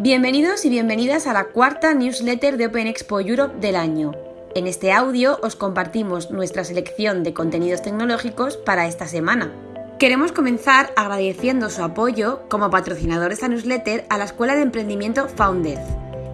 Bienvenidos y bienvenidas a la cuarta newsletter de Open Expo Europe del año. En este audio os compartimos nuestra selección de contenidos tecnológicos para esta semana. Queremos comenzar agradeciendo su apoyo como patrocinador de esta newsletter a la Escuela de Emprendimiento Founded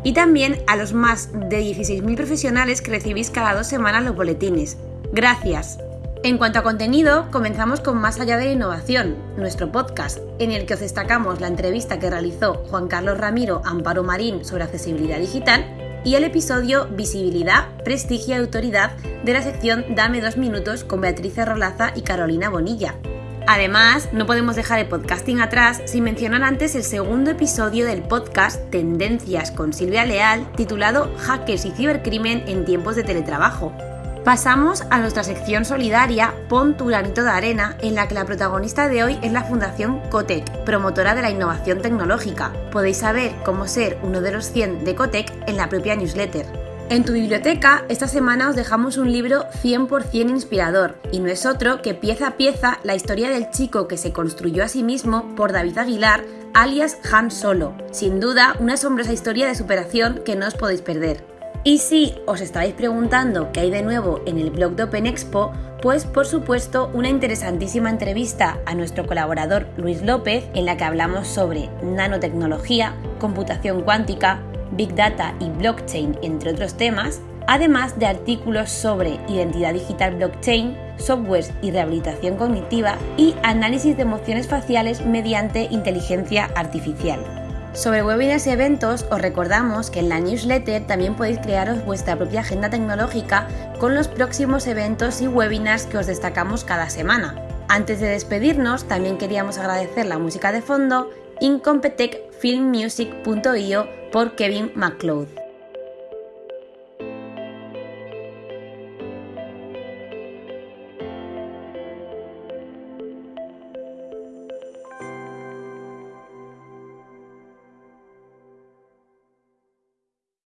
y también a los más de 16.000 profesionales que recibís cada dos semanas los boletines. Gracias. En cuanto a contenido, comenzamos con Más allá de la innovación, nuestro podcast, en el que os destacamos la entrevista que realizó Juan Carlos Ramiro Amparo Marín sobre accesibilidad digital y el episodio Visibilidad, Prestigio y Autoridad de la sección Dame dos minutos con Beatriz Rolaza y Carolina Bonilla. Además, no podemos dejar el podcasting atrás sin mencionar antes el segundo episodio del podcast Tendencias con Silvia Leal, titulado Hackers y cibercrimen en tiempos de teletrabajo, Pasamos a nuestra sección solidaria Pon tu granito de arena, en la que la protagonista de hoy es la Fundación Cotec, promotora de la innovación tecnológica. Podéis saber cómo ser uno de los 100 de Cotec en la propia newsletter. En tu biblioteca, esta semana os dejamos un libro 100% inspirador, y no es otro que pieza a pieza la historia del chico que se construyó a sí mismo por David Aguilar, alias Han Solo. Sin duda, una asombrosa historia de superación que no os podéis perder. Y si os estáis preguntando qué hay de nuevo en el blog de Open Expo, pues por supuesto una interesantísima entrevista a nuestro colaborador Luis López en la que hablamos sobre nanotecnología, computación cuántica, big data y blockchain, entre otros temas, además de artículos sobre identidad digital blockchain, softwares y rehabilitación cognitiva y análisis de emociones faciales mediante inteligencia artificial. Sobre webinars y eventos, os recordamos que en la newsletter también podéis crearos vuestra propia agenda tecnológica con los próximos eventos y webinars que os destacamos cada semana. Antes de despedirnos, también queríamos agradecer la música de fondo Incompetech Filmmusic.io por Kevin McLeod.